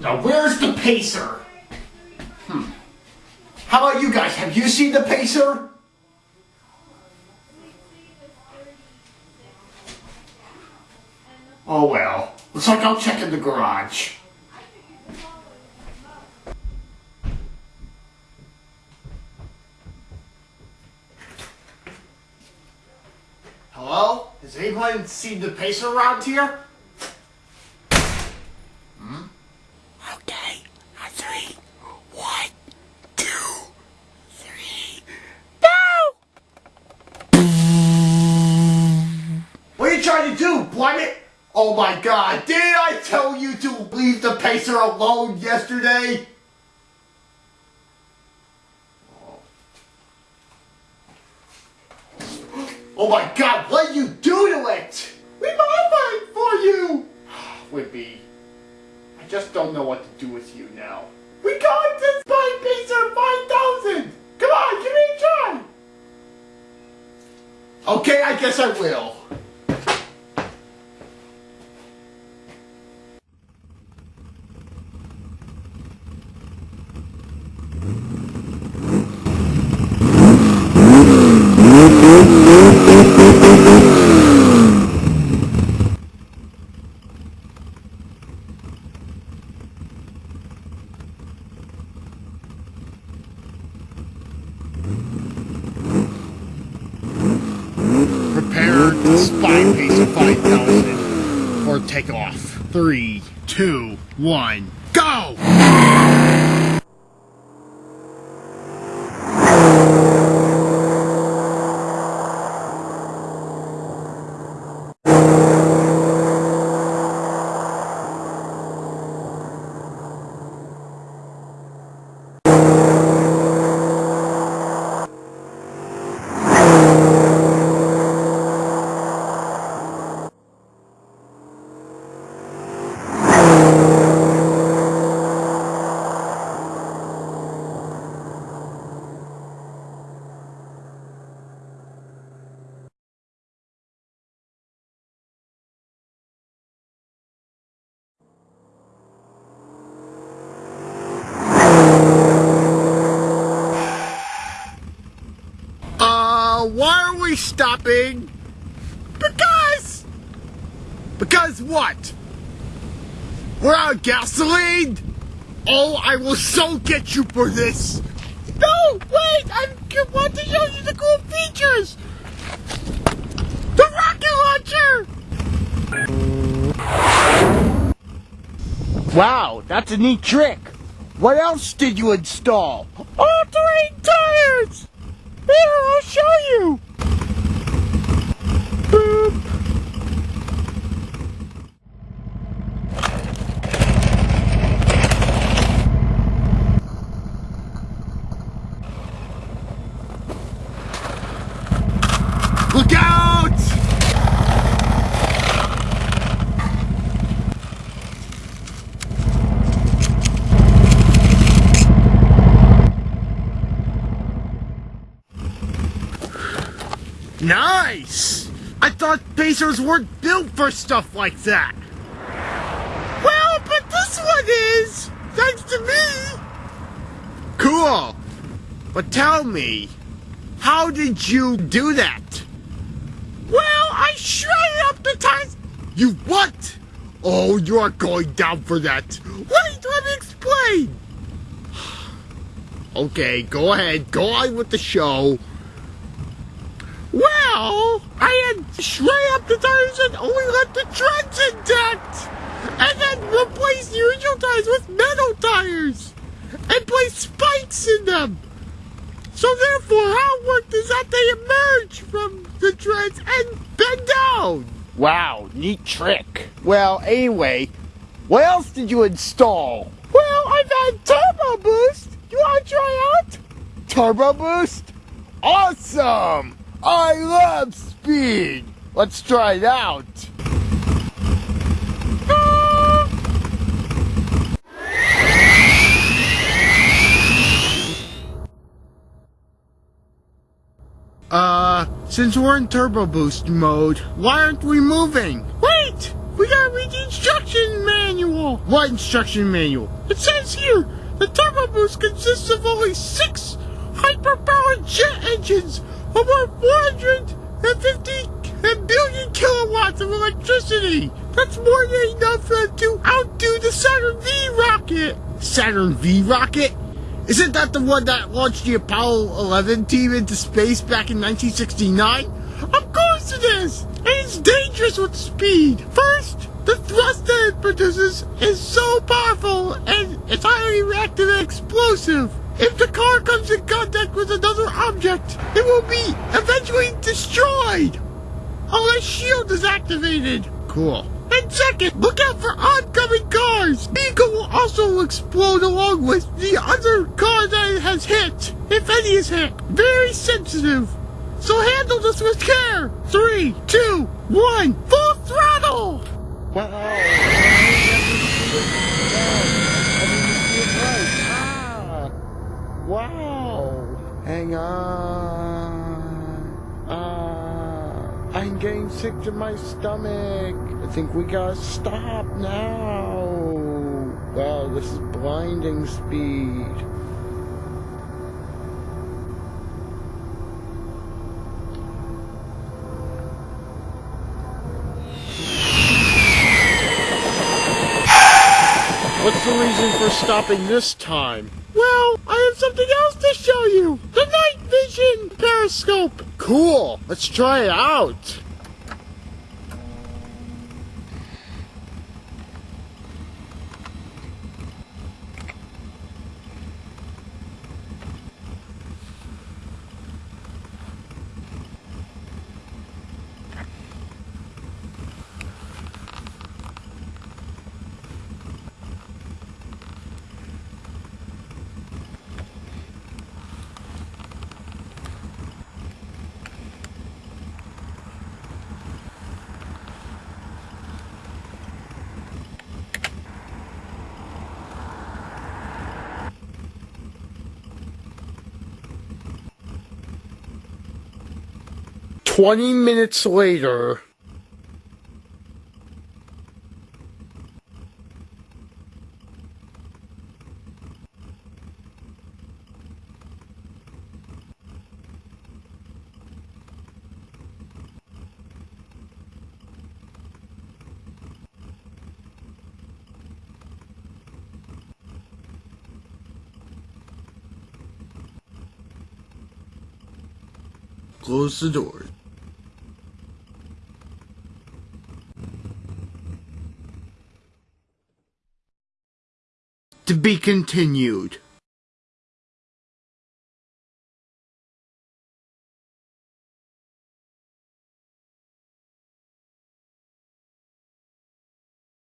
Now where's the pacer? Hmm. How about you guys? Have you seen the pacer? Oh well. Looks like I'll check in the garage. Hello? Has anyone seen the pacer around here? Hmm? Okay. A three. One, two, three. No! What are you do, Plummet? Oh my god, did I tell you to leave the pacer alone yesterday? Oh my god, what you do to it? We modified for you! Whippy, I just don't know what to do with you now. We got this spy Pacer 5000! Come on, give me a try! Okay, I guess I will. Prepare the spy pacer 5000 for takeoff. Three, two, one, go! Uh, why are we stopping? Because! Because what? We're out of gasoline? Oh, I will so get you for this! No, wait! I want to show you the cool features! The rocket launcher! Wow, that's a neat trick. What else did you install? All-terrain tires! Here, I'll show you! Boop. Look out! Nice! I thought Pacers weren't built for stuff like that. Well, but this one is, thanks to me. Cool. But tell me, how did you do that? Well, I shredded up the tires. You what? Oh, you are going down for that. Wait, let me explain. Okay, go ahead. Go on with the show. Well, I had shred up the tires and only left the treads intact. And then replaced the original tires with metal tires. And placed spikes in them. So therefore, how it worked is that they emerge from the treads and bend down. Wow, neat trick. Well, anyway, what else did you install? Well, I've had Turbo Boost. You want to try out? Turbo Boost? Awesome! I love speed! Let's try it out. Uh, since we're in turbo boost mode, why aren't we moving? Wait! We gotta read the instruction manual! What instruction manual? It says here, the turbo boost consists of only six hyperpowered jet engines over 450 billion kilowatts of electricity. That's more than enough to outdo the Saturn V rocket. Saturn V rocket? Isn't that the one that launched the Apollo 11 team into space back in 1969? Of course it is! And it's dangerous with speed. First, the thrust that it produces is so powerful and it's highly reactive and explosive. If the car comes in contact with another object, it will be eventually destroyed. Unless shield is activated. Cool. And second, look out for oncoming cars. Vehicle will also explode along with the other car that it has hit, if any is hit. Very sensitive. So handle this with care. Three, two, one, full throttle. Wow. Wow. Hang on. Ah. I'm getting sick to my stomach. I think we gotta stop now. Wow, this is blinding speed. What's the reason for stopping this time? Well, have something else to show you. The night vision periscope. Cool. Let's try it out. Twenty minutes later. Close the door. To be continued.